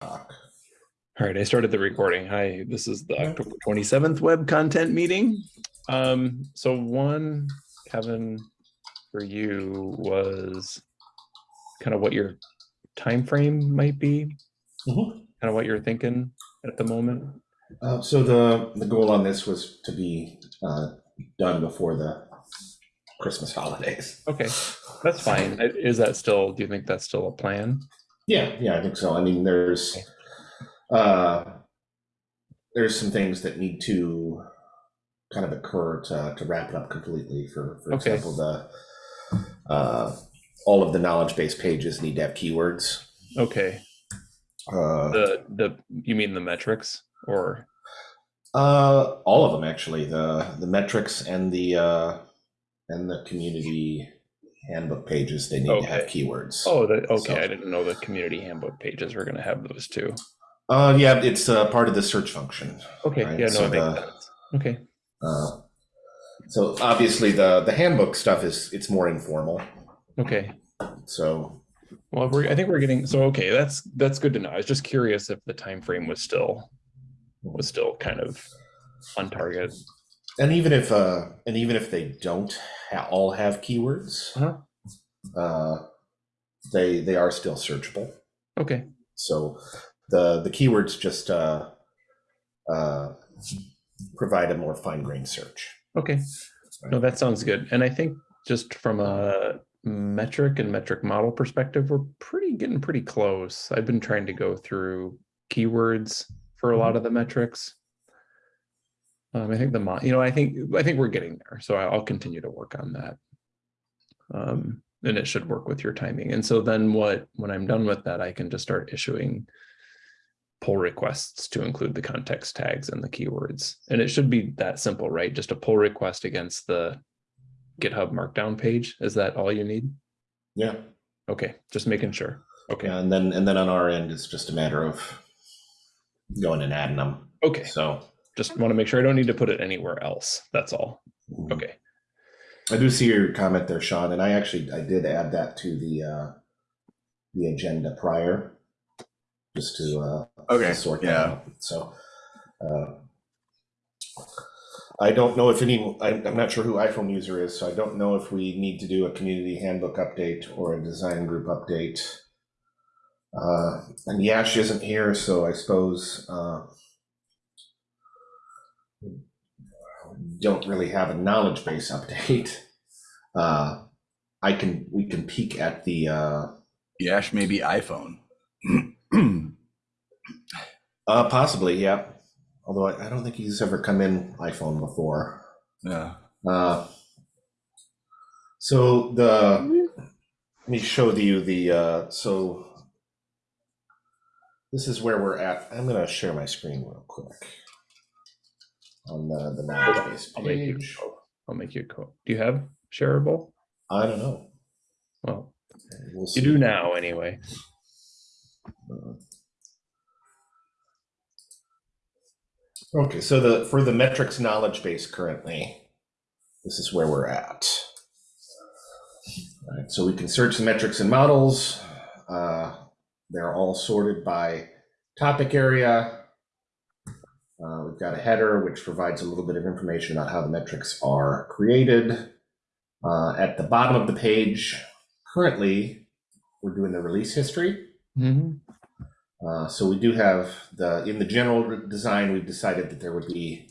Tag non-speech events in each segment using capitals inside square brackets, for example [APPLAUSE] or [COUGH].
All right, I started the recording. Hi, this is the October 27th web content meeting. Um, so one, Kevin, for you was kind of what your time frame might be, Mhm. kind of what you're thinking at the moment. Uh, so the, the goal on this was to be uh, done before the Christmas holidays. Okay, that's fine. Is that still, do you think that's still a plan? Yeah, yeah, I think so. I mean, there's uh, there's some things that need to kind of occur to, to wrap it up completely. For for Okay. example, the uh, all of the knowledge base pages need to have keywords. Okay, Uh, the, the, you mean the metrics or, Uh, all of them actually. The the metrics and the uh, and the community handbook pages they need to have keywords. oh, the, okay, So- I didn't know the community handbook pages were gonna have those too. Uh, yeah, it's uh, part of the search function. Okay, Right, yeah, no, so the- Okay, Uh, so obviously the the handbook stuff is it's more informal. okay. So Well, we're, I think we're getting, so, okay, that's, that's good to know. I was just curious if the time frame was still, was still kind of on target. And even if uh and even if they don't ha- all have keywords, Uh-huh. uh, they they are still searchable. Okay, So the the keywords just uh, uh, provide a more fine grained search. okay. No, that sounds good. And I think just from a metric and metric model perspective, we're pretty, getting pretty close. I've been trying to go through keywords for a lot of the metrics. Um, I think the, you know, I think, I think we're getting there. So I'll continue to work on that. Um, and it should work with your timing. And so then what, when I'm done with that, I can just start issuing pull requests to include the context tags and the keywords. And it should be that simple, right? Just a pull request against the GitHub markdown page. Is that all you need? Yeah. Okay, just making sure. Okay, And then and then on our end, it's just a matter of going and adding them. okay. So Just want to make sure I don't need to put it anywhere else. That's all. mm, Okay, I do see your comment there, Sean, and I actually I did add that to the uh, the agenda prior, just to uh, Okay, to sort that yeah. out. So uh, I don't know if any. I'm, I'm not sure who iPhone user is, so I don't know if we need to do a community handbook update or a design group update. Uh, and Yash isn't here, so I suppose uh, don't really have a knowledge base update. [LAUGHS] Uh, I can we can peek at the uh, Yash maybe iPhone. [CLEARS THROAT] uh, possibly yeah. Although I, I don't think he's ever come in iPhone before. yeah. Uh, so the let me show you the uh, so this is where we're at. I'm gonna share my screen real quick on the the knowledge base I'll make you, page. I'll make you, co- do you have shareable? I don't know. Well, We'll you see. do now anyway. Okay, so the for the metrics knowledge base currently, this is where we're at. All right, so we can search the metrics and models. Uh, they're all sorted by topic area. Uh, we've got a header which provides a little bit of information about how the metrics are created. Uh, at the bottom of the page, currently, we're doing the release history. Mhm. Uh, so we do have the in the general design. We've decided that there would be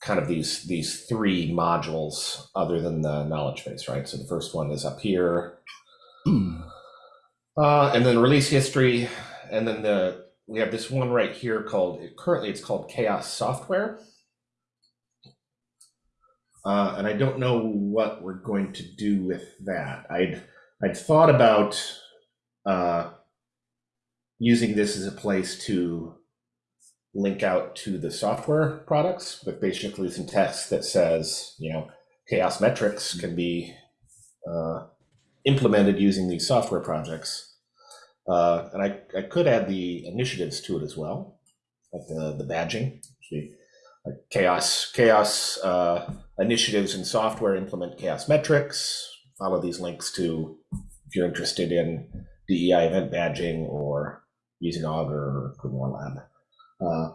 kind of these these three modules other than the knowledge base, right? So the first one is up here, [CLEARS THROAT] uh, and then release history, and then the we have this one right here called currently it's called CHAOSS software. Uh, and I don't know what we're going to do with that. I'd I'd thought about uh, using this as a place to link out to the software products with basically some text that says, you know, CHAOSS metrics can be uh, implemented using these software projects. Uh, and I, I could add the initiatives to it as well, like the, the badging. See, Like CHAOSS, CHAOSS uh, initiatives in software implement CHAOSS metrics. Follow these links to if you're interested in DEI event badging or using Augur or Grimoire Lab. Uh,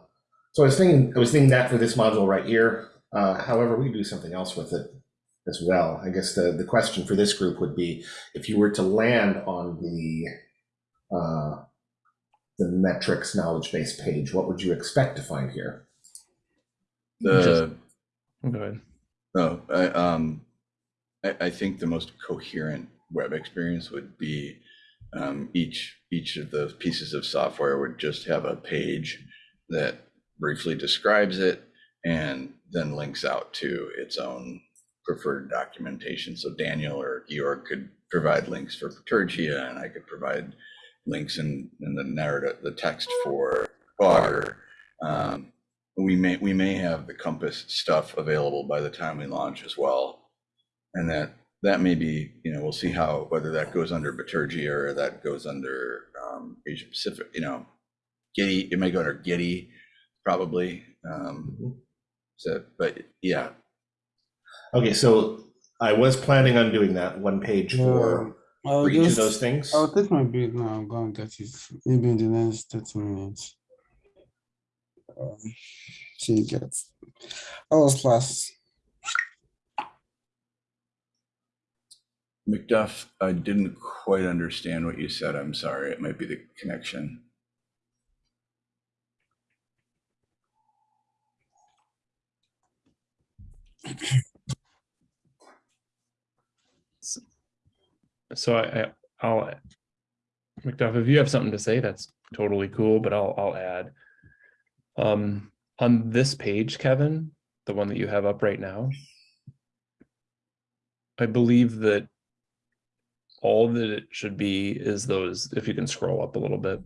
so I was thinking, I was thinking that for this module right here. Uh, however, we do something else with it as well. I guess the, the question for this group would be, if you were to land on the uh, the metrics knowledge base page, what would you expect to find here? The, Go ahead. no, I, um, I, I think the most coherent web experience would be um, each, each of the pieces of software would just have a page that briefly describes it and then links out to its own preferred documentation. So Daniel or Georg could provide links for Bitergia and I could provide links in, in the narrative, the text for Augur. Um, we may, we may have the Compass stuff available by the time we launch as well. And that, that may be, you know, we'll see how, whether that goes under Bitergia or that goes under um, Asia Pacific, you know, Gitee, it may go under Gitee, probably. Um, so, but yeah, Okay, so I was planning on doing that one page for, I'll for each of those things. I'll take my break now. I'm going to get it maybe in the next thirty minutes. Um, See you guys. I was last. McDuff, I didn't quite understand what you said. I'm sorry. It might be the connection. [CLEARS THROAT] So I, I'll, McDuff, if you have something to say, that's totally cool, but I'll, I'll add. Um, on this page, Kevin, the one that you have up right now. I believe that all that it should be is those, if you can scroll up a little bit.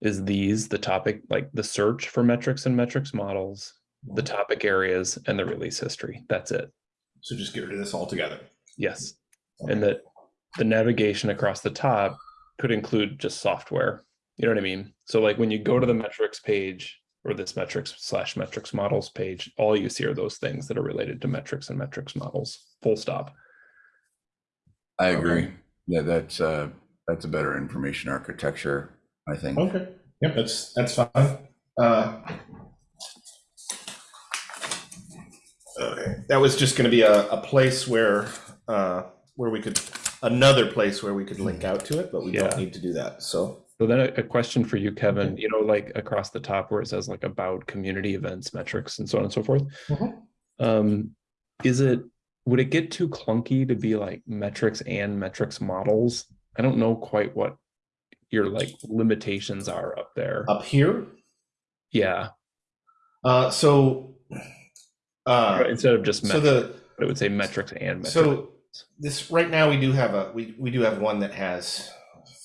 Is these the topic, like the search for metrics and metrics models, the topic areas and the release history. That's it. So just get rid of this altogether. Yes. And that the navigation across the top could include just software. You know what I mean? So like when you go to the metrics page or this metrics slash metrics models page, all you see are those things that are related to metrics and metrics models, full stop. I Okay. agree. Yeah, that's, uh, that's a better information architecture, I think. Okay, yep, that's, that's fine. Uh, Okay, that was just gonna be a, a place where, uh, where we could, another place where we could link out to it, but we don't need to do that, so. So then a, a question for you, Kevin, you know, like across the top where it says like about community events, metrics and so on and so forth. Mhm. Um, is it, would it get too clunky to be like metrics and metrics models? I don't know quite what your like limitations are up there. Up here, Yeah, uh, so. Uh, instead of just so metrics, the, it would say metrics and metrics. So this, right now, we do have a, we, we do have one that has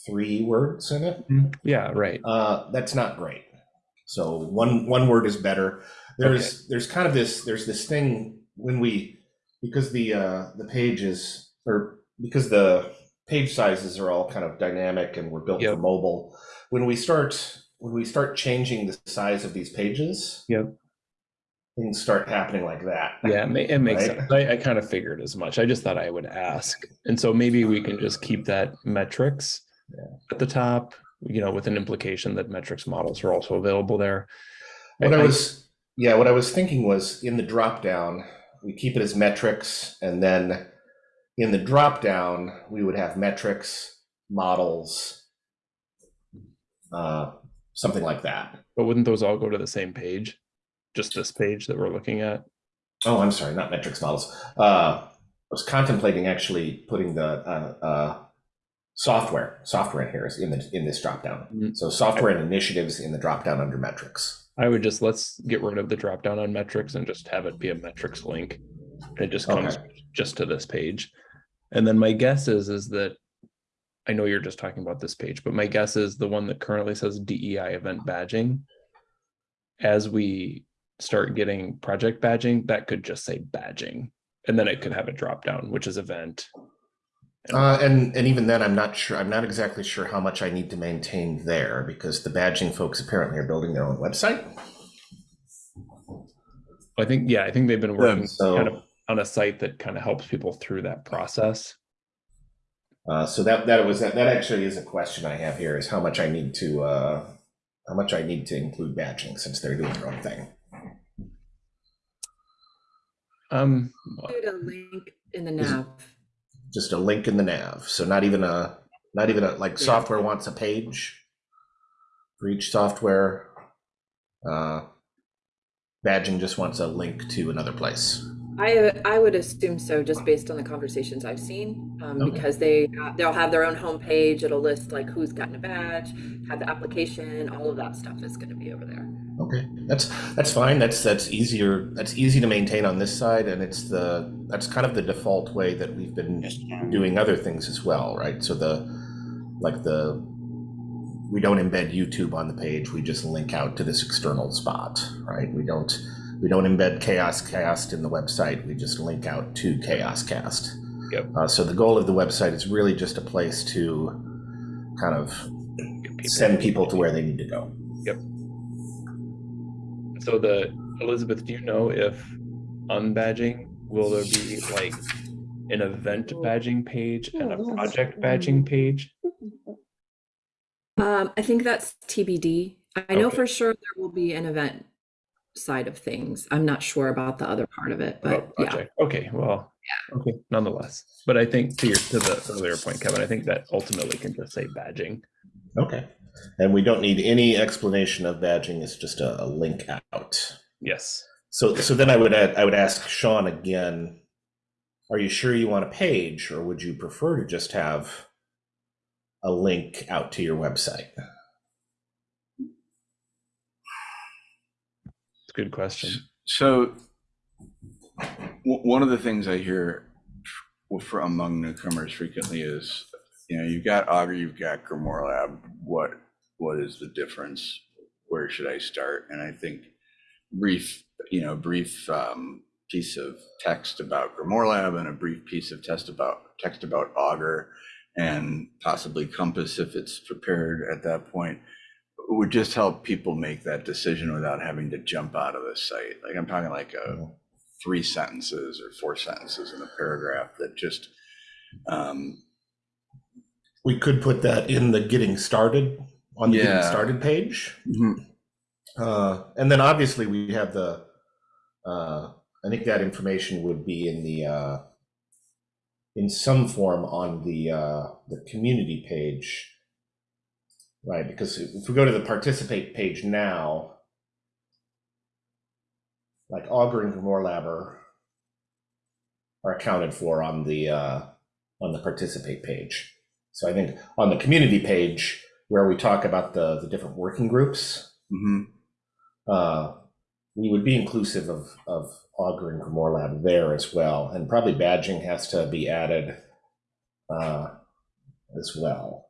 three words in it. Yeah, right. Uh, that's not great. So one, one word is better. There's, there's kind of this, there's this thing when we, because the, uh, the pages, or because the page sizes are all kind of dynamic and we're built for mobile. When we start, when we start changing the size of these pages. Yep. Things start happening like that. Yeah, it, ma- it makes Right. sense. I, I kind of figured as much. I just thought I would ask. And so maybe we can just keep that metrics at the top, you know, with an implication that metrics models are also available there. What I I- was, yeah, what I was thinking was in the drop down, we keep it as metrics, and then in the drop down, we would have metrics, models, uh, something like that. But wouldn't those all go to the same page? Just this page that we're looking at? Oh, I'm sorry, not metrics models. Uh, I was contemplating actually putting the uh, uh, software software in here is in the in this drop down. Mhm. So software and initiatives in the drop down under metrics. I would just, let's get rid of the drop down on metrics and just have it be a metrics link. It just comes just to this page. And then my guess is, is that I know you're just talking about this page, but my guess is the one that currently says DEI event badging. As we start getting project badging, that could just say badging. And then it could have a drop down, which is event. Uh, and and even then, I'm not sure. I'm not exactly sure how much I need to maintain there because the badging folks apparently are building their own website. I think, yeah, I think they've been working So kind of on a site that kind of helps people through that process. Uh, so that that was that, that actually is a question I have here is how much I need to uh, how much I need to include badging since they're doing their own thing. Um, Include a link in the nav. Just a link in the nav. So not even a not even a like Yeah. software wants a page for each software. Uh, badging just wants a link to another place. I I would assume so, just based on the conversations I've seen, um, Okay. because they they'll have their own homepage. It'll list like who's gotten a badge, have the application, all of that stuff is going to be over there. Okay, that's that's fine. That's that's easier. That's easy to maintain on this side, and it's the that's kind of the default way that we've been doing other things as well, right? So the like the we don't embed YouTube on the page. We just link out to this external spot, right? We don't we don't embed CHAOSScast in the website. We just link out to CHAOSScast. Yep. Uh, so the goal of the website is really just a place to kind of people- send people to where they need to go. Yep so the Elizabeth, do you know if unbadging will there be like an event badging page and a project badging page? Um, I think that's TBD. I know for sure there will be an event side of things. I'm not sure about the other part of it, but About yeah. Okay, well, yeah. okay, nonetheless. But I think to your to the earlier point, Kevin, I think that ultimately can just say badging. Okay. And we don't need any explanation of badging. It's just a, a link out. Yes. So, so then I would add, I would ask Sean again. Are you sure you want a page, or would you prefer to just have a link out to your website? It's a good question. So one of the things I hear for among newcomers frequently is, you know, you've got Augur, you've got Grimoire Lab. What what is the difference? Where should I start? And I think brief, you know, brief um, piece of text about Grimoire Lab and a brief piece of text about text about Augur and possibly Compass if it's prepared at that point would just help people make that decision without having to jump out of the site. Like I'm talking like a three sentences or four sentences in a paragraph that just um, We could put that in the getting started on the getting started page. Uh, and then obviously we have the, uh, I think that information would be in the, uh, in some form on the, uh, the community page. Right, because if we go to the participate page now, like Augur and Grimoire Lab are, accounted for on the, uh, on the participate page. So I think on the community page, where we talk about the, the different working groups, mhm. uh, we would be inclusive of, of Augur and Grimoire Lab there as well. And probably badging has to be added uh, as well.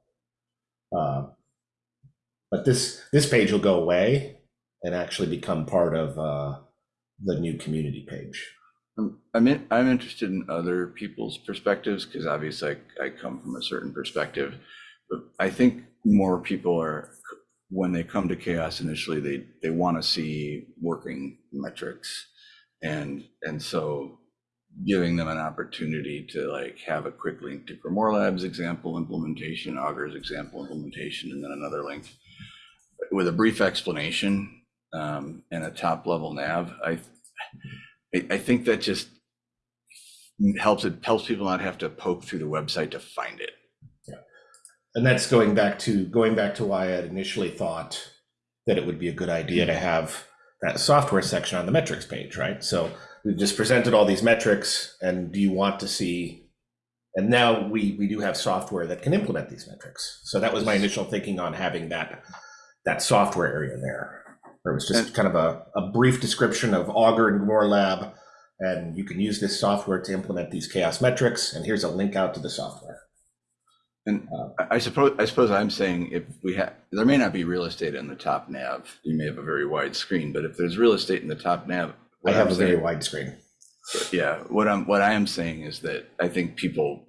Uh, but this, this page will go away and actually become part of uh, the new community page. Um, I'm in, I'm interested in other people's perspectives because obviously I, I come from a certain perspective, but I think more people are when they come to CHAOSS initially they they want to see working metrics and and so giving them an opportunity to like have a quick link to Grimoire Labs example implementation, Augur's example implementation, and then another link with a brief explanation um, and a top level nav. I I, I think that just helps it helps people not have to poke through the website to find it. Yeah. And that's going back to going back to why I had initially thought that it would be a good idea to have that software section on the metrics page, right? So we've just presented all these metrics, and do you want to see? And now we we do have software that can implement these metrics. So that was my initial thinking on having that that software area there. Where it was just kind of a, a brief description of Augur and Grimoire Lab, and you can use this software to implement these CHAOSS metrics. And here's a link out to the software. And Uh, I- suppose I suppose I'm saying if we have there may not be real estate in the top nav. You may have a very wide screen, but if there's real estate in the top nav, I have I'm a very saying- wide screen. yeah what i'm what i am saying is that i think people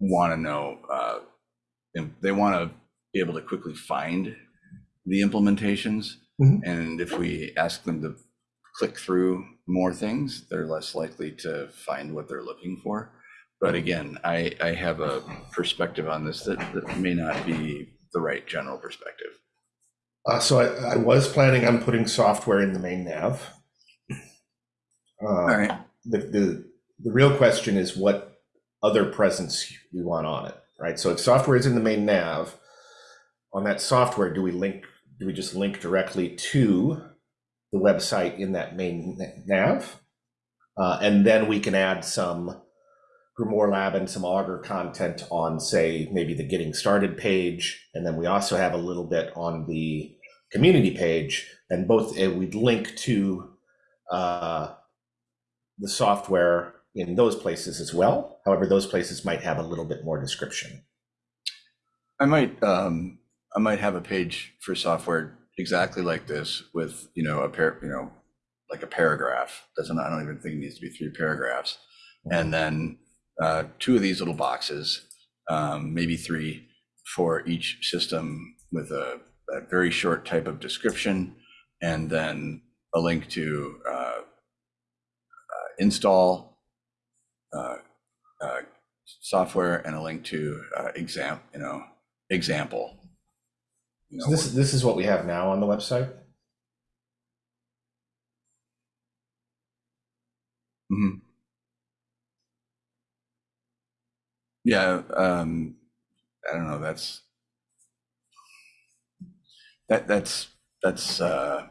want to know uh they want to be able to quickly find the implementations Mhm. and if we ask them to click through more things they're less likely to find what they're looking for but again, I, I have a perspective on this that, that may not be the right general perspective. Uh, so I, I was planning on putting software in the main nav. Uh, All right. the, the, the real question is what other presence we want on it, right? So if software is in the main nav, on that software, do we link, we just link directly to the website in that main nav? Uh, and then we can add some Grimoire Lab and some Augur content on, say, maybe the getting started page. And then we also have a little bit on the community page. And both, uh, we'd link to uh, the software in those places as well. However, those places might have a little bit more description. I might, um, I might have a page for software exactly like this with, you know, a pair, you know, like a paragraph. Doesn't, I don't even think it needs to be three paragraphs. And then, uh, two of these little boxes, um, maybe three for each system with a, a very short type of description. And then a link to, uh, uh, install, uh, uh, software and a link to, uh, exam, you know, example. You So this, this is what we have now on the website. Mhm. Yeah, um, I don't know, that's that, that's, that's, uh,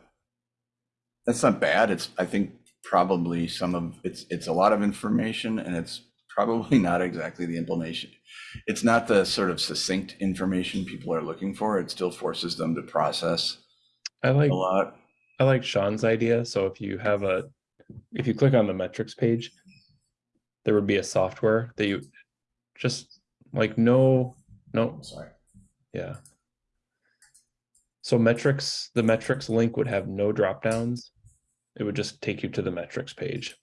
that's not bad. It's, I think probably some of, it's, it's a lot of information and it's probably [LAUGHS] not exactly the information. It's not the sort of succinct information people are looking for. It still forces them to process I like a lot. I like Sean's idea. So if you have a, if you click on the metrics page, there would be a software that you just like no, no, Sorry. yeah. So metrics, the metrics link would have no drop downs. It would just take you to the metrics page.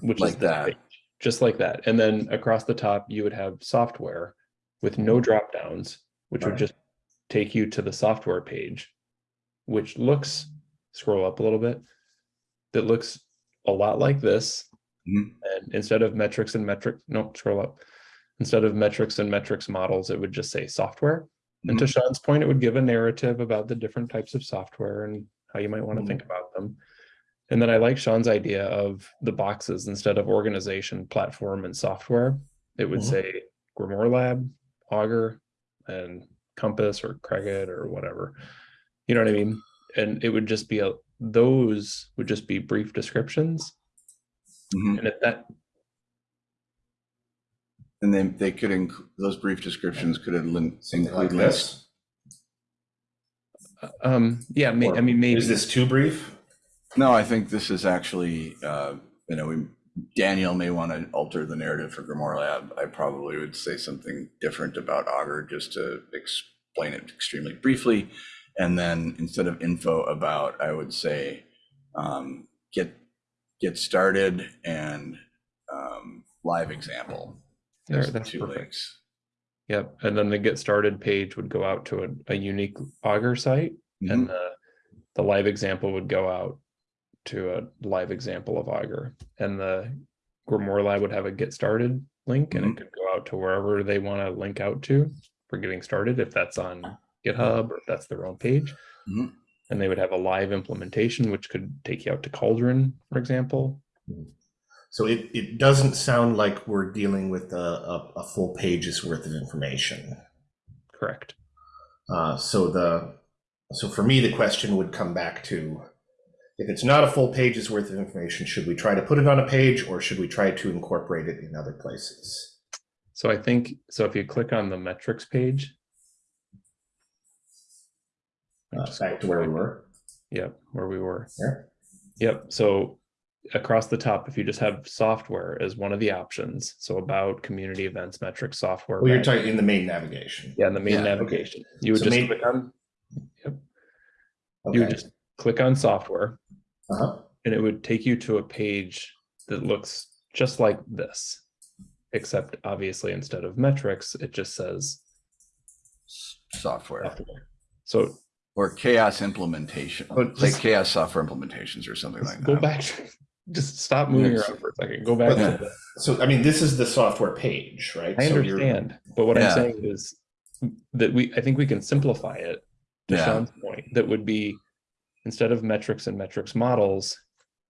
Which is Like this that. page, Just like that. And then across the top, you would have software with no mm-hmm. drop downs, which would just take you to the software page, which looks, scroll up a little bit, that looks a lot like this. Mhm. And instead of metrics and metric, no, scroll up. Instead of metrics and metrics models, it would just say software. And to mm-hmm. Sean's point, it would give a narrative about the different types of software and how you might want to mm-hmm. think about them. And then I like Sean's idea of the boxes instead of organization, platform, and software. It would Mhm. say Grimoire Lab, Augur, and Compass or Cregit or whatever. You know what I mean? And it would just be a those would just be brief descriptions. Mhm. And if that And then they could, inc- those brief descriptions could have lin- like include links. this. um yeah, may, I mean maybe Is this too brief? No, I think this is actually, uh, you know, we, Daniel may want to alter the narrative for Grimoire Lab. I probably would say something different about Augur just to explain it extremely briefly. And then instead of info about, I would say, um, get, get started and, um, live example. There, There's the two perfect. links. Yep, and then the get started page would go out to a, a unique Augur site, Mhm. and the the live example would go out to a live example of Augur, and the Grimoire Lab would have a get started link, and Mhm. it could go out to wherever they want to link out to for getting started, if that's on GitHub or if that's their own page. Mhm. And they would have a live implementation, which could take you out to Cauldron, for example. So it, it doesn't sound like we're dealing with a, a, a full page's worth of information. Correct. Uh, so the so for me, the question would come back to if it's not a full page's worth of information, should we try to put it on a page or should we try to incorporate it in other places? So I think, so if you click on the metrics page. Uh, back to where we were. Yep, where we were. There. Yep, so across the top, if you just have software as one of the options, so about community events, metrics, software. Well, you're talking in the main navigation. Yeah, in the main Yeah, okay. navigation, you would So just main- click on, you Okay. would just click on software Uh-huh. and it would take you to a page that looks just like this. Except obviously instead of metrics, it just says Software software. So or CHAOSS implementation, But like CHAOSS software implementations or something like go that. Go back, just stop moving Yes. around for a second. Go back Yeah. to So, I mean, this is the software page, right? I So you're- understand, but what Yeah. I'm saying is that we, I think we can simplify it to Yeah. Sean's point. That would be instead of metrics and metrics models,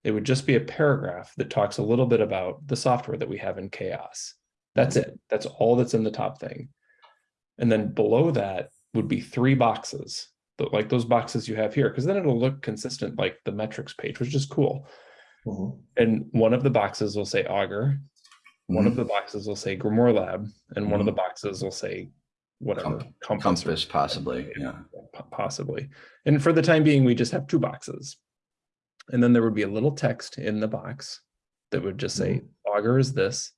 it would just be a paragraph that talks a little bit about the software that we have in CHAOSS. That's it. That's all that's in the top thing. And then below that would be three boxes, like those boxes you have here, because then it'll look consistent like the metrics page, which is cool. Mhm. And one of the boxes will say Augur, one of the boxes will say Grimoire Lab, and one of the boxes will say whatever Comp- compass, Compass possibly, yeah. possibly. And for the time being, we just have two boxes. And then there would be a little text in the box that would just say Augur is this.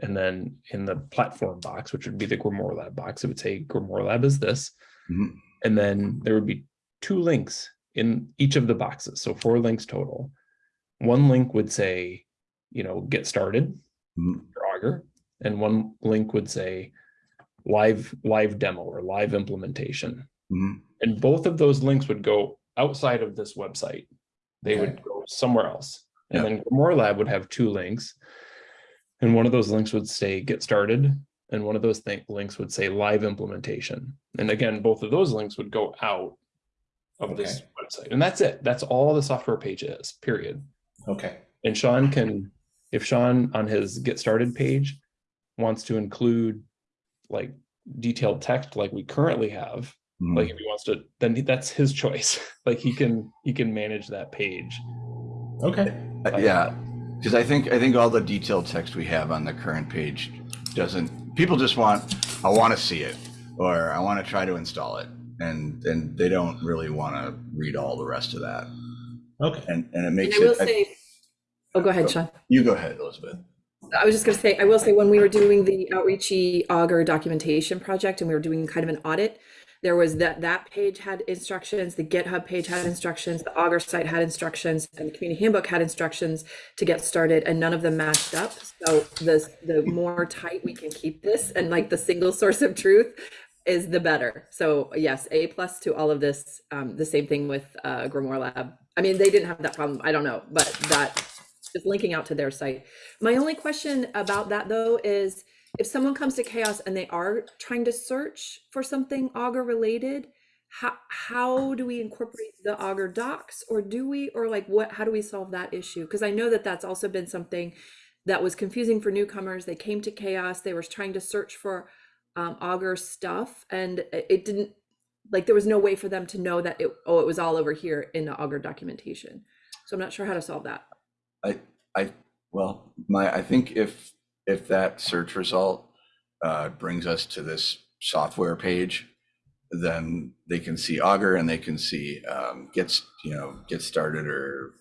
And then in the platform box, which would be the Grimoire Lab box, it would say Grimoire Lab is this. Mhm. And then there would be two links in each of the boxes. So four links total. One link would say, you know, get started Mhm. for Augur, and one link would say live live demo or live implementation. Mhm. And both of those links would go outside of this website. They Okay. would go somewhere else. And Yeah. then Grimoire Lab would have two links. And one of those links would say get started. And one of those th- links would say live implementation. And again, both of those links would go out of this website. And that's it. That's all the software page is, period. Okay. And Sean can, if Sean on his get started page wants to include like detailed text like we currently have, Mhm. like if he wants to, then that's his choice. [LAUGHS] Like he can, he can manage that page. Okay. Uh, Yeah, because I think, I think all the detailed text we have on the current page doesn't, people just want, I want to see it, or I want to try to install it. And, and they don't really want to read all the rest of that. Okay. And, and it And makes I will it, I- oh, go ahead, Sean. you go ahead, Elizabeth. I was just gonna say, I will say, when we were doing the outreachy Augur documentation project and we were doing kind of an audit, there was that, that page had instructions, the GitHub page had instructions, the Augur site had instructions, and the community handbook had instructions to get started, and none of them matched up. So the, the more tight we can keep this and like the single [LAUGHS] source of truth is the better. So yes, A plus to all of this. Um, the same thing with uh, Grimoire Lab. I mean, they didn't have that problem. I don't know, but that is linking out to their site. My only question about that though is if someone comes to CHAOSS and they are trying to search for something Augur related, how how do we incorporate the Augur docs or do we or like what how do we solve that issue? Because I know that that's also been something that was confusing for newcomers. They came to CHAOSS, they were trying to search for um, Augur stuff and it didn't like there was no way for them to know that it oh it was all over here in the Augur documentation. So I'm not sure how to solve that. I, I, well, my, I think if, if that search result uh, brings us to this software page, then they can see Augur and they can see um, gets, you know, get started or,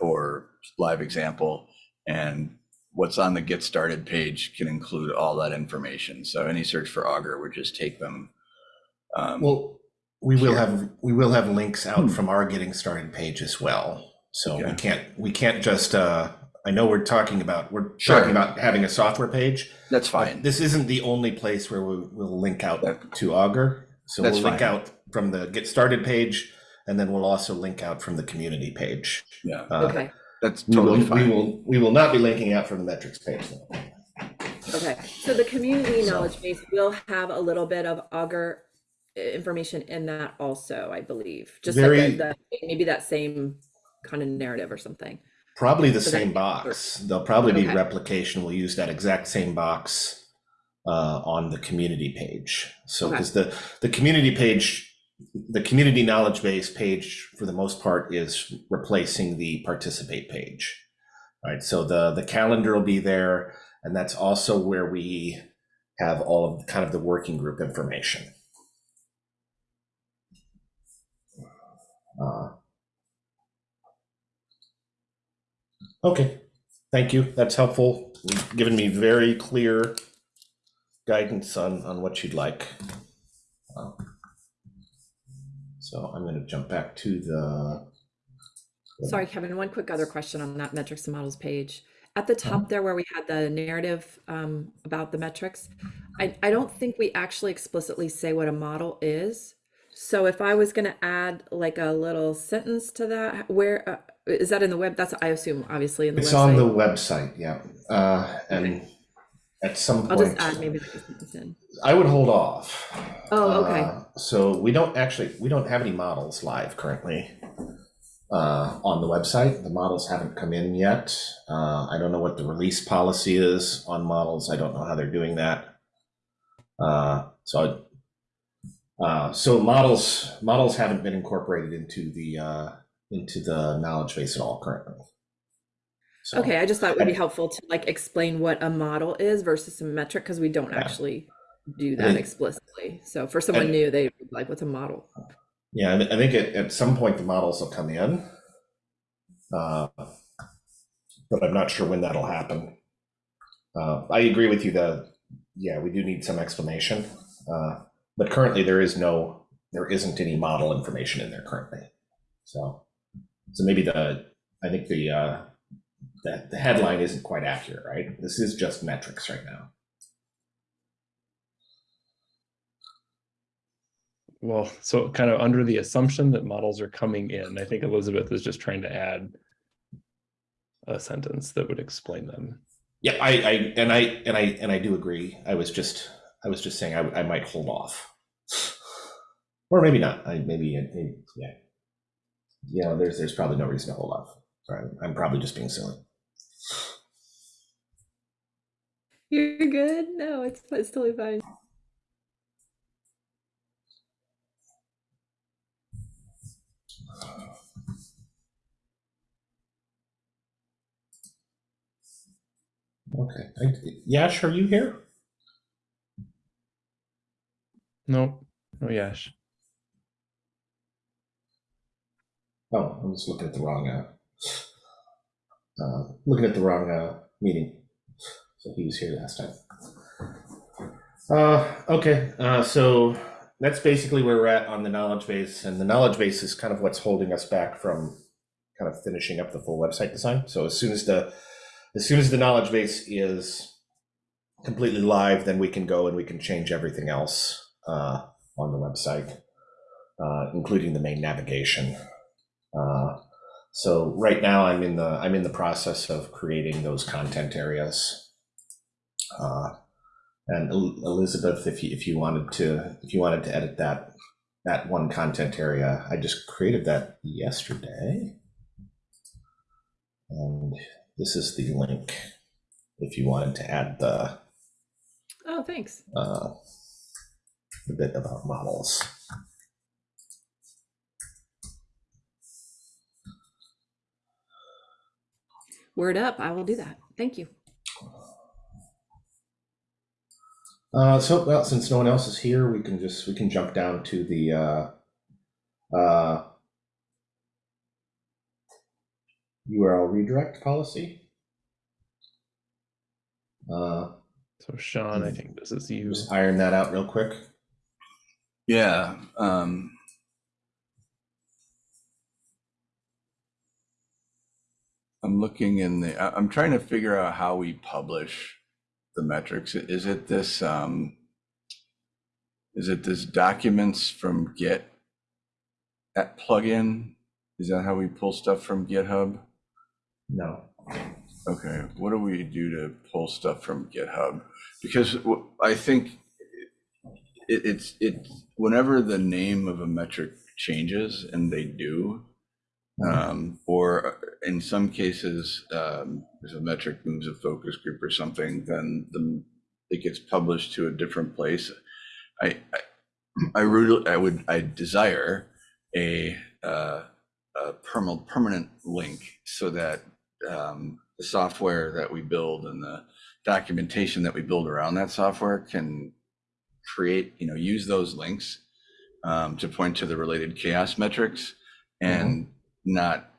or live example. And what's on the get started page can include all that information. So any search for Augur would just take them. um, Well, we will Here. have, we will have links out Hmm. from our getting started page as well. So we can't, we can't just, uh, I know we're talking about, we're Sure. talking about having a software page. That's fine. This isn't the only place where we will link out That- to Augur. So That's we'll link out from the get started page and then we'll also link out from the community page. Yeah, Uh, Okay. that's We will, totally we will, we will not be linking out from the metrics page. though. Okay, so the community So- knowledge base will have a little bit of Augur information in that also, I believe. Just like the, the, maybe that same kind of narrative or something. Probably the So same box. There'll probably be replication. We'll use that exact same box uh, on the community page. So Okay. because the the community page, the community knowledge base page, for the most part, is replacing the participate page. All right. So the the calendar will be there, and that's also where we have all of kind of the working group information. Uh, Okay, thank you. That's helpful. You've given me very clear guidance on, on what you'd like. Uh, So I'm going to jump back to the. Sorry, Kevin, one quick other question on that metrics and models page. At the top there where we had the narrative um, about the metrics, I, I don't think we actually explicitly say what a model is. So if I was gonna add like a little sentence to that, where, uh, Is that in the web? That's, I assume, obviously in the It's on the website. website, yeah. Uh, and at some point, I'll just add maybe in. I would hold off. Oh, okay. Uh, So we don't actually, we don't have any models live currently uh, on the website. The models haven't come in yet. Uh, I don't know what the release policy is on models. I don't know how they're doing that. Uh, So, uh, so models, models haven't been incorporated into the, uh, into the knowledge base at all currently. So- Okay, I just thought it would be helpful to like explain what a model is versus a metric, because we don't Yeah. actually do that think- explicitly. So for someone new, they like, what's a model? Yeah, I I think at, at some point the models will come in. Uh, But I'm not sure when that'll happen. Uh, I agree with you that, yeah, we do need some explanation. uh, But currently there is no, there isn't any model information in there currently. So, so maybe the, I think the, uh, the, the headline isn't quite accurate, right? This is just metrics right now. Well, so kind of under the assumption that models are coming in, I think Elizabeth is just trying to add a sentence that would explain them. Yeah, I, I, and I, and I, and I do agree. I was just, I was just saying I, I might hold off. Or maybe not. I, maybe, maybe, yeah. You know, there's, there's probably no reason to hold off. Sorry, I'm probably just being silly. You're good? No, it's, it's totally fine. Okay. I, Yash, are you here? Nope. Oh, Yash. Oh, I'm just looking at the wrong, uh, uh, looking at the wrong, uh, meeting. So he was here last time. Uh, okay, uh, so that's basically where we're at on the knowledge base, and the knowledge base is kind of what's holding us back from kind of finishing up the full website design. So as soon as the, as soon as the knowledge base is completely live, then we can go and we can change everything else, uh, on the website, uh, including the main navigation. Uh, so right now I'm in the I'm in the process of creating those content areas. Uh, and Elizabeth, if you if you wanted to if you wanted to edit that that one content area, I just created that yesterday. And this is the link if you wanted to add the Oh, thanks. uh, the bit about models. Word up. I will do that. Thank you. Uh, so, well, since no one else is here, we can just, we can jump down to the, uh, uh, URL redirect policy. Uh, So Sean, I think this is you. just iron that out real quick. Yeah, um. I'm looking in the, I- I'm trying to figure out how we publish the metrics. Is it this, um, is it this documents from Git at plugin? Is that how we pull stuff from GitHub? No. Okay, what do we do to pull stuff from GitHub? Because w- I think it, it's, it, whenever the name of a metric changes, and they do, um, or in some cases, um, if a metric moves a focus group or something, then the, it gets published to a different place. I, I, I really, I would, I desire a, uh, a permanent, permanent link so that, um, the software that we build and the documentation that we build around that software can create, you know, use those links um, to point to the related CHAOSS metrics and not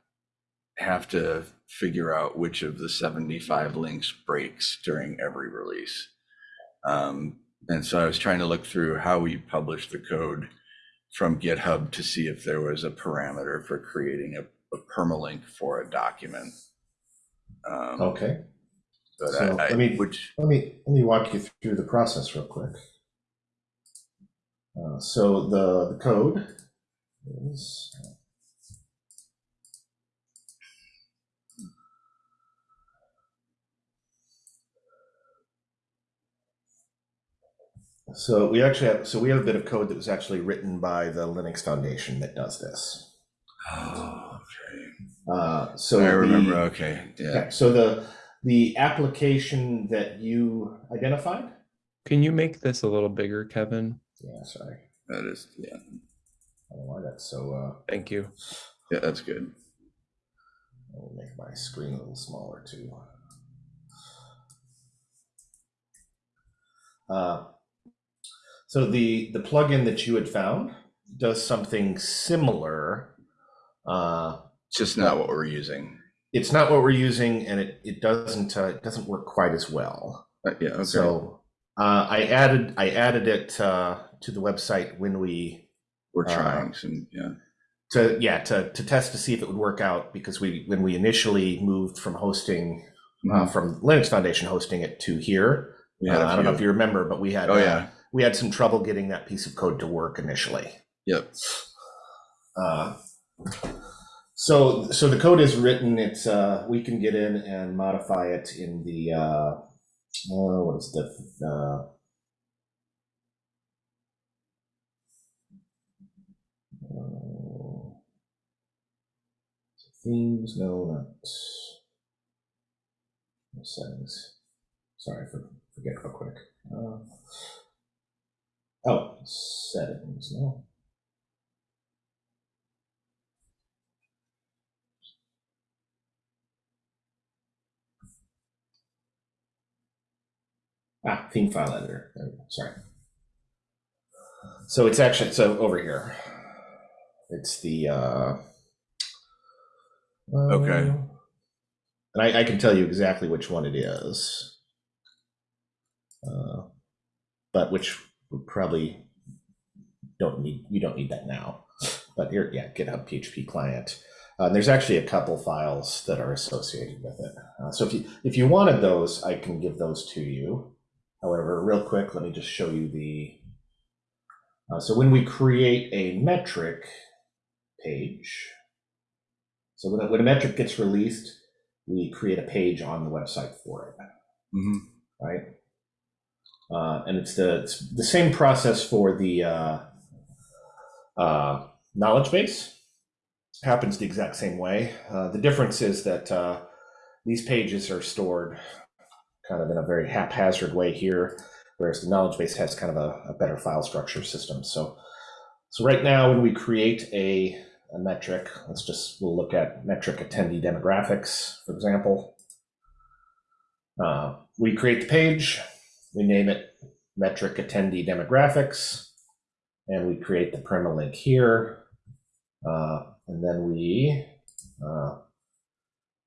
have to figure out which of the 75 links breaks during every release. Um, and so I was trying to look through how we publish the code from GitHub to see if there was a parameter for creating a, a permalink for a document. Um, Okay. But So, I, I, let me- which, Let me, let me walk you through the process real quick. Uh, so the, the code is. So we actually have, so we have a bit of code that was actually written by the Linux Foundation that does this. Oh, okay. Uh, so I remember. the- Okay. Yeah. Okay, so the, the application that you identified? Can you make this a little bigger, Kevin? Yeah, sorry. That is. Yeah. I don't know why that's so, uh, Thank you. Yeah. That's good. I'll make my screen a little smaller too. Uh, So the, the plugin that you had found does something similar. Uh, It's just not what we're using. It's not what we're using and it, it doesn't, uh, it doesn't work quite as well. Uh, yeah. Okay. So uh, I added, I added it uh, to the website when we, were uh, trying some. Yeah. to, yeah, to, to test to see if it would work out because we, when we initially moved from hosting uh, Mhm. from Linux Foundation hosting it to here. Uh, I don't know if you remember, but we had Oh yeah. We had some trouble getting that piece of code to work initially. Yep. Uh, so so the code is written. It's uh, we can get in and modify it in the uh, what is the uh, uh, themes? No, not settings. Sorry for forget real quick. Uh, oh, settings. No. Ah, theme file editor. There we go. Sorry. So it's actually so over here. It's the uh, Okay. and I, I can tell you exactly which one it is. Uh, but which probably don't need. You don't need that now. But here, yeah, GitHub PHP client. Uh, there's actually a couple files that are associated with it. Uh, so if you if you wanted those, I can give those to you. However, real quick, let me just show you the. Uh, so when we create a metric page, so when a, when a metric gets released, we create a page on the website for it, hmm right? Uh, and it's the it's the same process for the uh, uh, knowledge base. Happens the exact same way. Uh, the difference is that uh, these pages are stored kind of in a very haphazard way here, whereas the knowledge base has kind of a, a better file structure system. So, so right now when we create a, a metric, let's just, we'll look at metric attendee demographics, for example. Uh, we create the page, we name it metric attendee demographics, and we create the permalink here. Uh, and then we uh,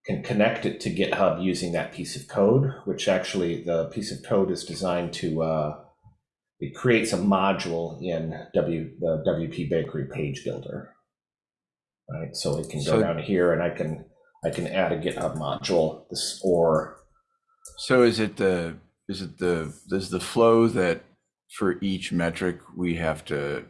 can connect it to GitHub using that piece of code, which actually the piece of code is designed to, uh, it creates a module in W, the WP Bakery page builder. Right, so it can go So- down here and I can, I can add a GitHub module, this, or, So is it the is it the is the flow that for each metric we have to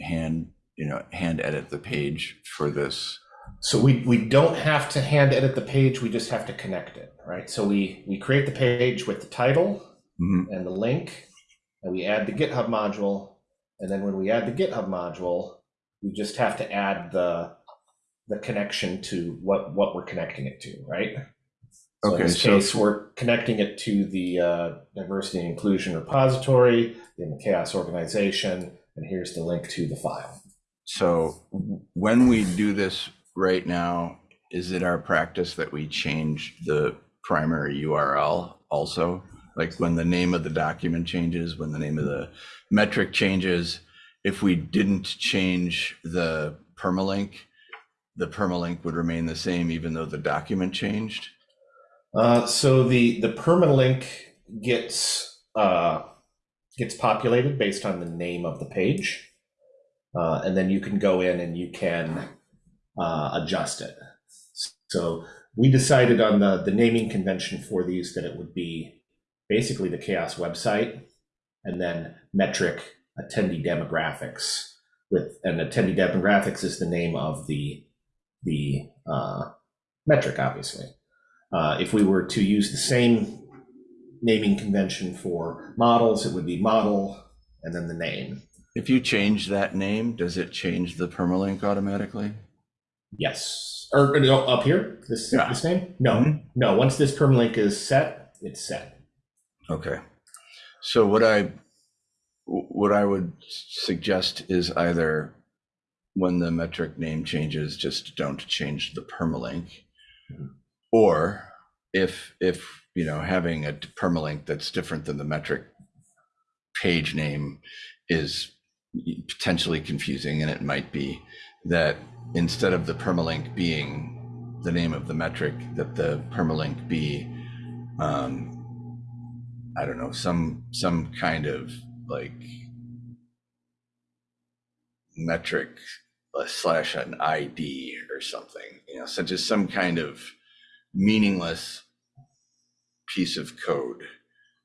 hand you know hand edit the page for this? so we, we don't have to hand edit the page, we just have to connect it, right? So we, we create the page with the title, Mhm. and the link, and we add the GitHub module. And then when we add the GitHub module, we just have to add the the connection to what what we're connecting it to, right? So Okay, in this so- case, we're connecting it to the uh, diversity and inclusion repository in the CHAOSS organization, and here's the link to the file. So when we do this right now, is it our practice that we change the primary URL also? Like when the name of the document changes, when the name of the metric changes, if we didn't change the permalink, the permalink would remain the same even though the document changed? Uh, so the the permalink gets uh, gets populated based on the name of the page, uh, and then you can go in and you can uh, adjust it. So we decided on the the naming convention for these that it would be basically the CHAOSS website, and then metric attendee demographics with and attendee demographics is the name of the the uh, metric, obviously. Uh, if we were to use the same naming convention for models, it would be model and then the name. If you change that name, does it change the permalink automatically? Yes. Or no, up here, this Yeah. this name? No, Mhm. no. Once this permalink is set, it's set. Okay. So what I, what I would suggest is either when the metric name changes, just don't change the permalink. Mhm. Or if, if, you know, having a permalink that's different than the metric page name is potentially confusing and it might be that instead of the permalink being the name of the metric, that the permalink be, um, I don't know, some, some kind of like metric uh, slash an ID or something, you know, such as some kind of meaningless piece of code,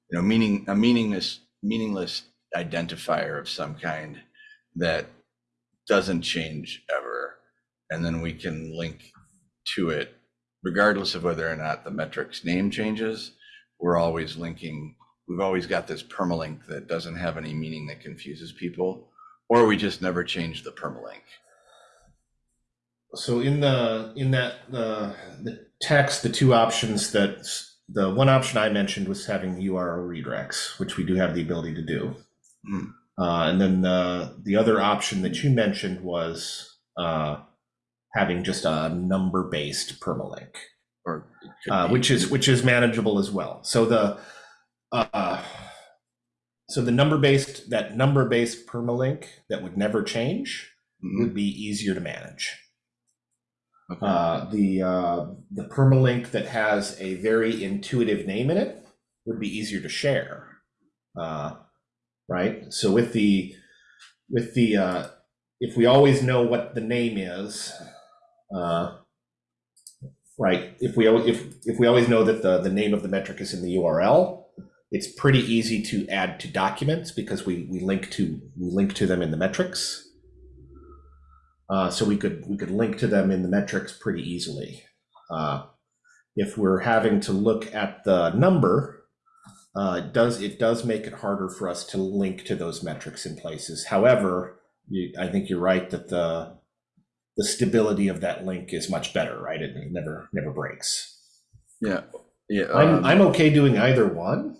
you know, meaning, a meaningless, meaningless identifier of some kind that doesn't change ever. And then we can link to it regardless of whether or not the metric's name changes. We're always linking, we've always got this permalink that doesn't have any meaning that confuses people, or we just never change the permalink. So in the in that the the text, the two options that the one option I mentioned was having URL redirects, which we do have the ability to do. Hmm. Uh, and then the the other option that you mentioned was uh, having just a number based permalink. Or uh, which is which is manageable as well. So the uh, so the number based that number based permalink that would never change Mhm. would be easier to manage. Okay. Uh, the uh, the permalink that has a very intuitive name in it would be easier to share, uh, right? So with the with the uh, if we always know what the name is, uh, right? If we if if we always know that the the name of the metric is in the URL, it's pretty easy to add to documents because we we link to we link to them in the metrics. Uh, so we could we could link to them in the metrics pretty easily. Uh, if we're having to look at the number, uh, it does it does make it harder for us to link to those metrics in places. However, you, I think you're right that the the stability of that link is much better, right? It never never breaks. Yeah, yeah. I'm um, I'm okay doing either one.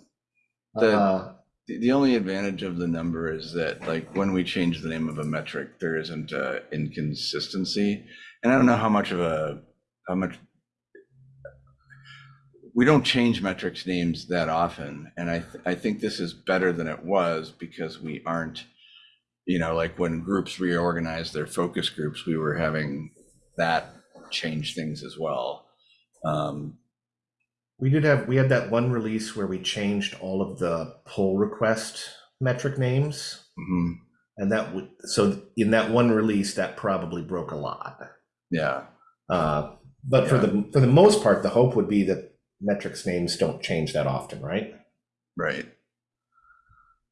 The- Uh, The, only advantage of the number is that like when we change the name of a metric, there isn't a inconsistency. And I don't know how much of a, how much. We don't change metrics names that often. And I, th- I think this is better than it was because we aren't, you know, like when groups reorganized their focus groups, we were having that change things as well. Um, We did have, we had that one release where we changed all of the pull request metric names. mhm, And that would, so in that one release, that probably broke a lot. yeah, Uh, but for the, for the most part, the hope would be that metrics names don't change that often, right? right.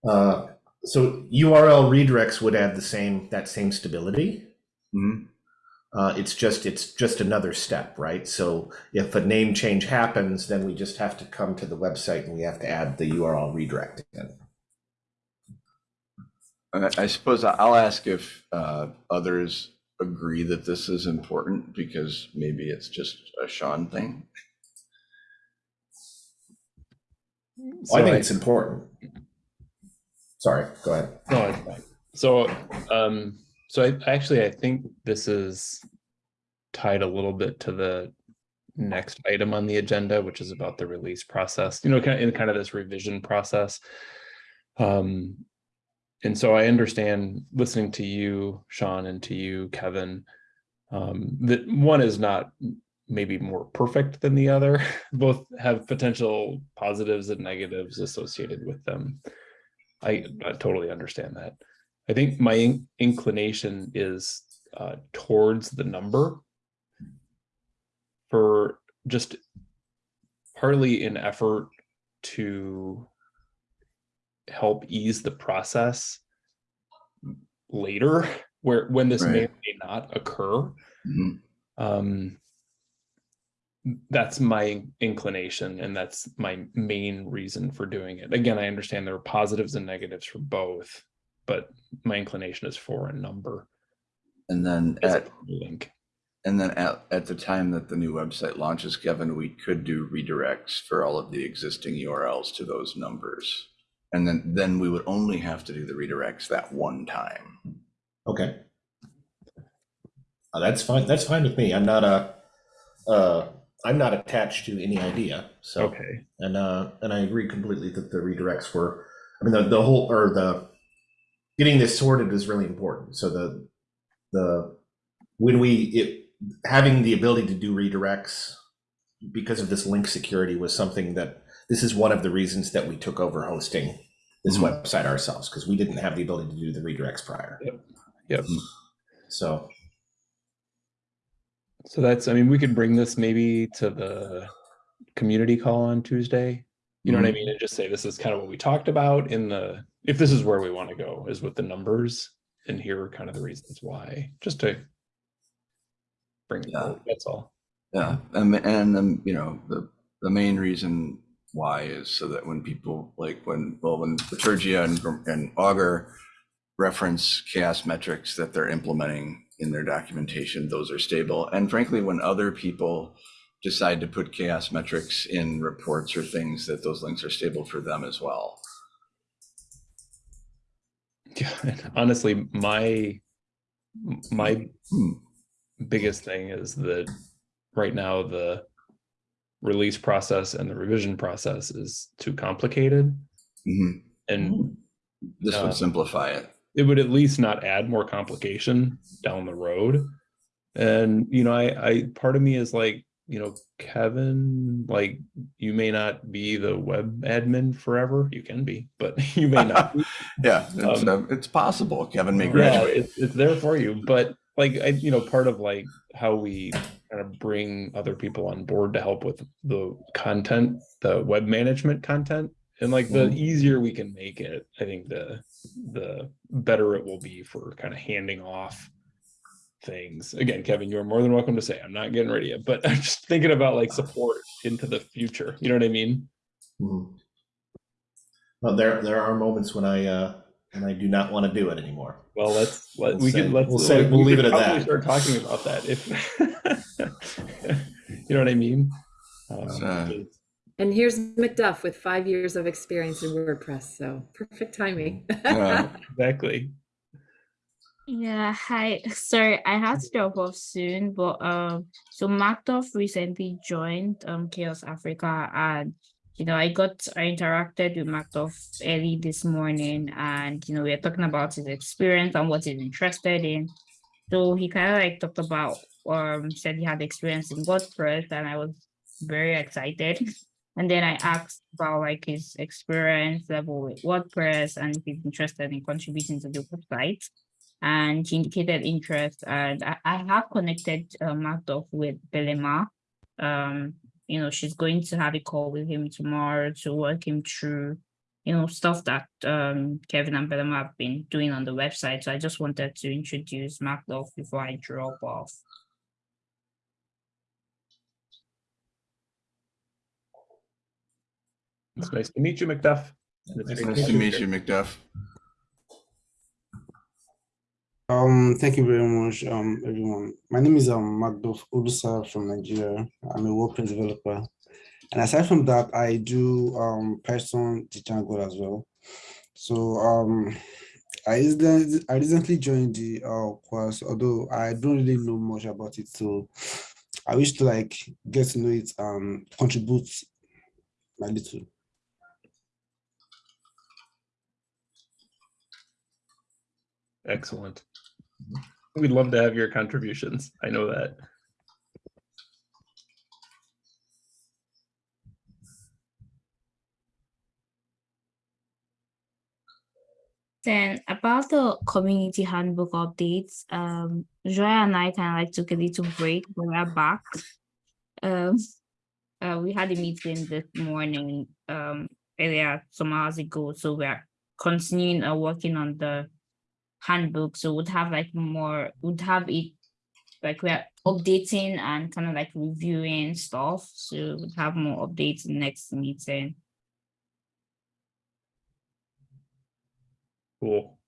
Uh, so URL redirects would add the same, that same stability. mhm. Uh, it's just it's just another step, right? So if a name change happens, then we just have to come to the website and we have to add the URL redirect in. I I suppose I- I'll ask if uh, others agree that this is important because maybe it's just a Sean thing. Well, I think it's important. Sorry, go ahead. No, it's. So, um, so I actually I think this is tied a little bit to the next item on the agenda, which is about the release process. You know, kind of in kind of this revision process. Um, and so I understand listening to you, Sean, and to you, Kevin, um, that one is not maybe more perfect than the other. [LAUGHS] Both have potential positives and negatives associated with them. I, I totally understand that. I think my in- inclination is uh, towards the number for just partly an effort to help ease the process later [LAUGHS] where when this may or may not occur. Mhm. um that's my inclination and that's my main reason for doing it. Again i understand there are positives and negatives for both but my inclination is for a number And then at, link. and then at, at the time that the new website launches, Kevin, we could do redirects for all of the existing URLs to those numbers. And then, then we would only have to do the redirects that one time. Okay. Uh, that's fine. That's fine with me. I'm not a, uh, I'm not attached to any idea. So, Okay, and uh, and I agree completely that the redirects were. I mean, the the whole or the getting this sorted is really important. So the the when we it having the ability to do redirects because of this link security was something that this is one of the reasons that we took over hosting this Mhm. website ourselves because we didn't have the ability to do the redirects prior. Yep. Yep. So so that's, I mean, we could bring this maybe to the community call on Tuesday. You know what I Mhm. mean? And just say this is kind of what we talked about in the, if this is where we want to go, is with the numbers. And here are kind of the reasons why, just to bring it Yeah. forward, that's all. Yeah, and and um, you know the the main reason why is so that when people like when well when Bitergia and and Augur reference CHAOSS metrics that they're implementing in their documentation, those are stable. And frankly, when other people decide to put CHAOSS metrics in reports or things, that those links are stable for them as well. Yeah, [LAUGHS] honestly, my my Hmm. biggest thing is that right now the release process and the revision process is too complicated Mhm. and This Uh, would simplify it. it would at least not add more complication down the road. And you know, I I part of me is like, you know, Kevin, like you may not be the web admin forever. You can be, but [LAUGHS] you may not. [LAUGHS] Yeah, it's, Um, uh, it's possible. Kevin may yeah, it's, it's there for you. But like I, you know, part of like how we kind of bring other people on board to help with the content, the web management content, and like the Mhm. easier we can make it, I think the the better it will be for kind of handing off things. Again, Kevin, you're more than welcome to say I'm not getting ready yet, but [LAUGHS] I'm just thinking about like support into the future. You know what I mean? Mhm. Well, there there are moments when I uh, when I do not want to do it anymore. Well, let's let We'll we say- can let's we'll say- we we'll leave it at probably that. Start talking about that if [LAUGHS] you know what I mean. Um, Uh, And here's McDuff with five years of experience in WordPress, so perfect timing. Yeah. [LAUGHS] exactly. Yeah, hi. [LAUGHS] Sorry, I had to drop off soon, but um, so Markdorf recently joined um CHAOSS Africa, and you know, I got I interacted with Markdorf early this morning, and you know, we are talking about his experience and what he's interested in. So he kind of like talked about um said he had experience in WordPress, and I was very excited. [LAUGHS] And then I asked about like his experience level with WordPress and if he's interested in contributing to the website and he indicated interest and I, I have connected uh, Markdorf with Belema. Um, you know, she's going to have a call with him tomorrow to work him through, you know, stuff that um Kevin and Belema have been doing on the website. So I just wanted to introduce Markdorf before I drop off. It's nice to meet you, McDuff. And it's Nice Nice to meet hear. you, McDuff. Um, thank you very much, um, everyone. My name is um Magdof from Nigeria. I'm a WordPress developer. And aside from that, I do um Python Django as well. So um I recently, I recently joined the uh, course, although I don't really know much about it. So I wish to like get to know it and contribute my little. Excellent. We'd love to have your contributions. I know that. Then about the community handbook updates, um, and I kind of like took a little break, but we're back. Um, uh, we had a meeting this morning, um, earlier some hours ago, so we're continuing uh, working on the handbook. So would have like more, would have it like we're updating and kind of like reviewing stuff. So we'd have more updates next meeting. Cool.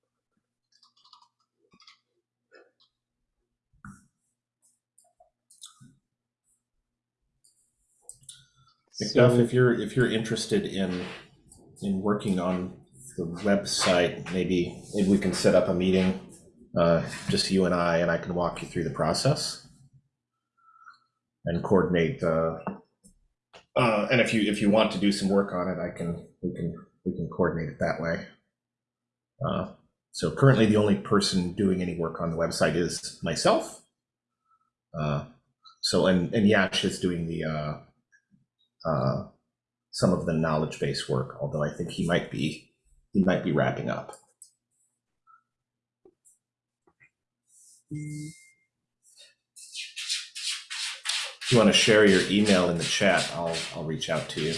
So, McDuff, if you're if you're interested in in working on the website, maybe maybe we can set up a meeting, uh, just you and I, and I can walk you through the process and coordinate. Uh, uh, and if you if you want to do some work on it, I can we can we can coordinate it that way. Uh, so currently, the only person doing any work on the website is myself. Uh, so and and Yash is doing the uh, uh, some of the knowledge base work, although I think he might be he might be wrapping up. If you want to share your email in the chat, I'll I'll reach out to you.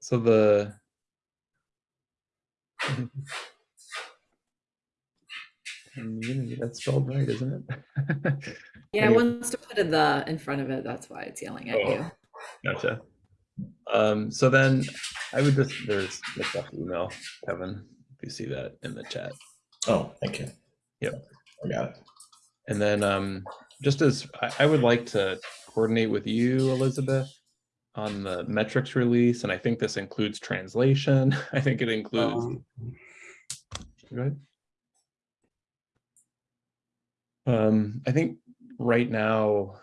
So the. Community, that's spelled right, isn't it? [LAUGHS] Yeah, it Anyway. wants to put a the in front of it. That's why it's yelling at Oh. you. Gotcha. Um, so then I would just, there's the stuff email, Kevin, if you see that in the chat. Oh, thank you. Yep. I got it. And then um, just as I, I would like to coordinate with you, Elizabeth, on the metrics release, and I think this includes translation. [LAUGHS] I think it includes. Um, Go ahead. Um, I think right now,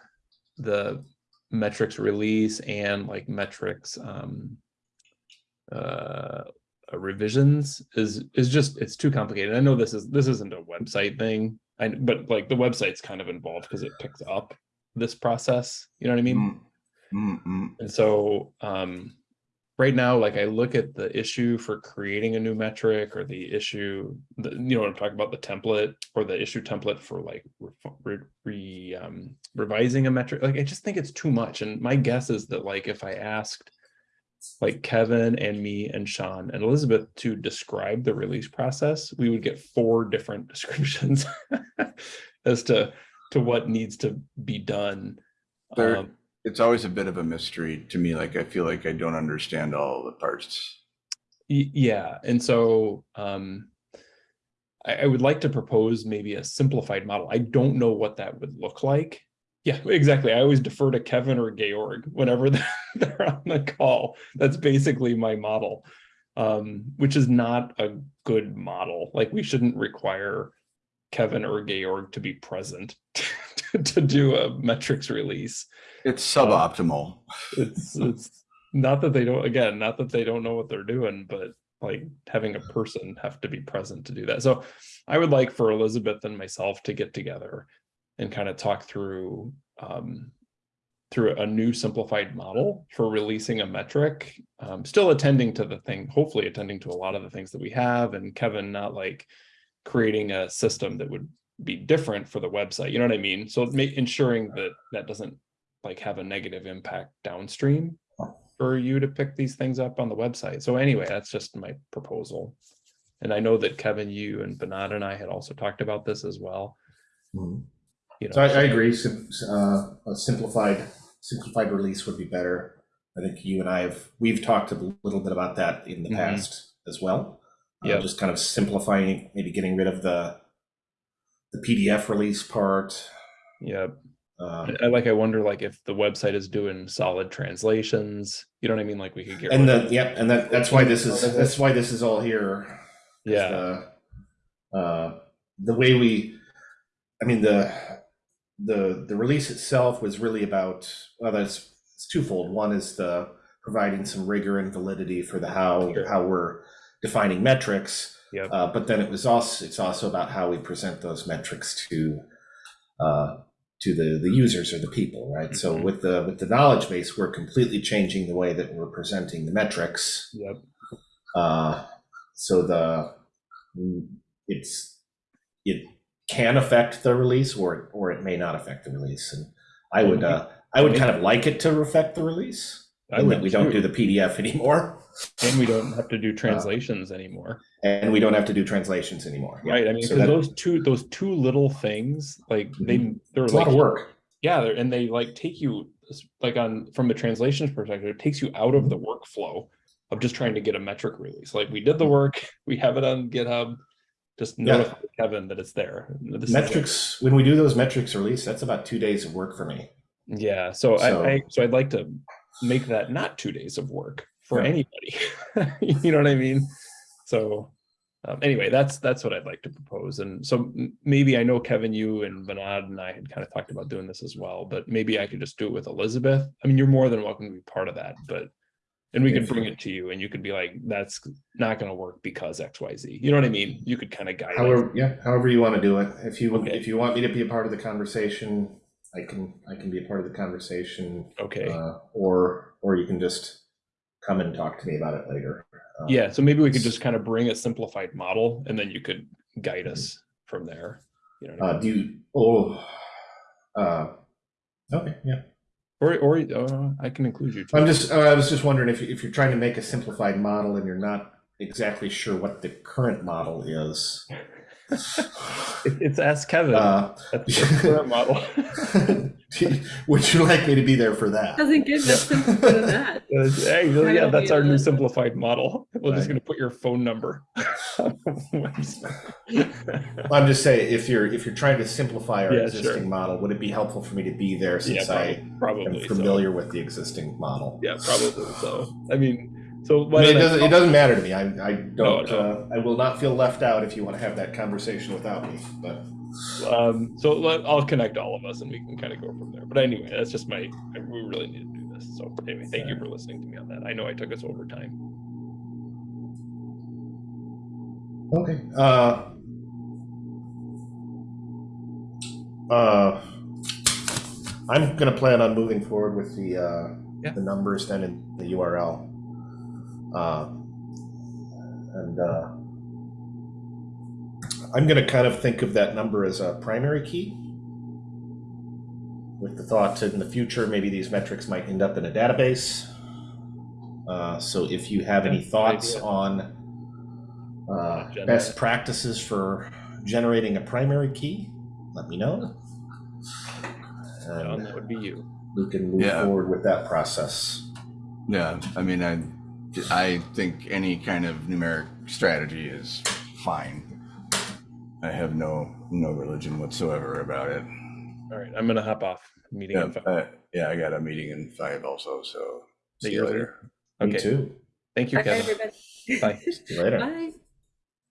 the metrics release and like metrics um uh revisions is is just it's too complicated. I know this is this isn't a website thing. I but like the website's kind of involved because it picks up this process. You know what I mean? Mm, mm, mm. And so um, right now, like I look at the issue for creating a new metric or the issue, the, you know, what I'm talking about the template or the issue template for like re, re, um, revising a metric. Like I just think it's too much. And my guess is that like if I asked like Kevin and me and Sean and Elizabeth to describe the release process, we would get four different [LAUGHS] descriptions as to to what needs to be done. There- Um, It's always a bit of a mystery to me. Like I feel like I don't understand all the parts. Yeah, and so um, I, I would like to propose maybe a simplified model. I don't know what that would look like. Yeah, [LAUGHS] exactly. I always defer to Kevin or Georg whenever [LAUGHS] they're, on the call. That's basically my model, um, which is not a good model. Like we shouldn't require Kevin or Georg to be present [LAUGHS] [LAUGHS] to, do a metrics release. It's suboptimal. it's [LAUGHS] it's not that they don't again not that they don't know what they're doing but like having a person have to be present to do that. So i would like for elizabeth and myself to get together and kind of talk through um through a new simplified model for releasing a metric. Um, still attending to the thing hopefully attending to a lot of the things that we have and kevin not like creating a system that would be different for the website you know what i mean so ma- ensuring that that doesn't like have a negative impact downstream for you to pick these things up on the website. So anyway, that's just my proposal. And I know that Kevin, you and Bernard and I had also talked about this as well. Mhm. You know, So I, I agree. Sim- uh, a simplified simplified release would be better. I think you and I have we've talked a little bit about that in the Mhm. past as well. Uh, Yeah. just kind of simplifying, maybe getting rid of the the PDF release part. Yeah, Um, I like. I wonder, like, if the website is doing solid translations. You know what I mean? Like, we could get. and rid the yeah, and that that's why this is that's why this is all here. yeah, the, uh, the way we, I mean, the, the, the release itself was really about, well, that's, it's twofold. One is the providing some rigor and validity for the how, Sure. how we're defining metrics. Yep. Uh, but then it was also, it's also about how we present those metrics to, uh, to the, the users or the people, right? So Mhm. with the, with the knowledge base, we're completely changing the way that we're presenting the metrics. yep, Uh, so the mm, it's it can affect the release or or it may not affect the release. And I would uh, I would kind of like it to affect the release. I that would we don't do the PDF [LAUGHS] anymore, and we don't have to do uh, translations anymore. and we don't have to do translations anymore. Yeah. Right. I mean, So that- those two those two little things, like mm-hmm. they they're it's a like lot of work. yeah they're, and they like take you like on from a translations perspective it takes you out of the workflow of just trying to get a metric release like we did the mm-hmm. work [LAUGHS] we have it on github Just Yeah. notify Kevin that it's there. This Metrics, when we do those metrics release, that's about two days of work for me. Yeah, so, So- I, I so I'd like to make that not two days of work for Yeah. anybody. [LAUGHS] you know what I mean? So um, anyway, that's that's what I'd like to propose. And so maybe I know Kevin, you and Vinod and I had kind of talked about doing this as well, but maybe I could just do it with Elizabeth. I mean, you're more than welcome to be part of that, but and we could bring it to you and you could be like, that's not going to work because X, Y, Z. You know what I mean? You could kind of guide. However, yeah, however you want to do it. If you Okay. if you want me to be a part of the conversation, I can I can be a part of the conversation. Okay. Uh, or or you can just come and talk to me about it later. Um, Yeah, so maybe we could just kind of bring a simplified model and then you could guide us from there. You know, Uh, do you? Oh. Uh, okay. Yeah. or or uh, I can include you. Too. I'm just. Uh, I was just wondering if if you're trying to make a simplified model and you're not exactly sure what the current model is. It- [LAUGHS] it's Ask Kevin. Uh, That's the current model. [LAUGHS] would you like me to be there for that? Doesn't get much simpler than [LAUGHS] that. Hey, well, yeah, that's our new simplified model. We're just going to put your phone number. on. I'm just saying, if you're if you're trying to simplify our Yeah, existing sure. model, would it be helpful for me to be there yeah, since I probably, probably am so. familiar with the existing model? Yeah, probably so. I mean, so I mean, it doesn't. It doesn't matter to me. I, I don't. no. Uh, I will not feel left out if you want to have that conversation without me. But um, so let, I'll connect all of us and we can kind of go from there. But anyway, that's just my. We really need to do this. So anyway, thank you for listening to me on that. I know I took us over time. okay. Uh, uh, I'm gonna plan on moving forward with the uh, Yeah. the numbers then in the URL. Uh, and uh, I'm going to kind of think of that number as a primary key, with the thought that in the future maybe these metrics might end up in a database. Uh, so if you have any thoughts idea. on uh, best practices for generating a primary key, let me know. John, And that would be you. we can move Yeah. forward with that process. Yeah, I mean, I, I think any kind of numeric strategy is fine. I have no, no religion whatsoever about it. All right, I'm gonna hop off. Meeting. Yeah, in five. uh, yeah, I got a meeting in five also, so. See see you you later. later. Me Okay. too. Thank you, Bye, Kevin. everybody. Bye. [LAUGHS] See you later. Bye.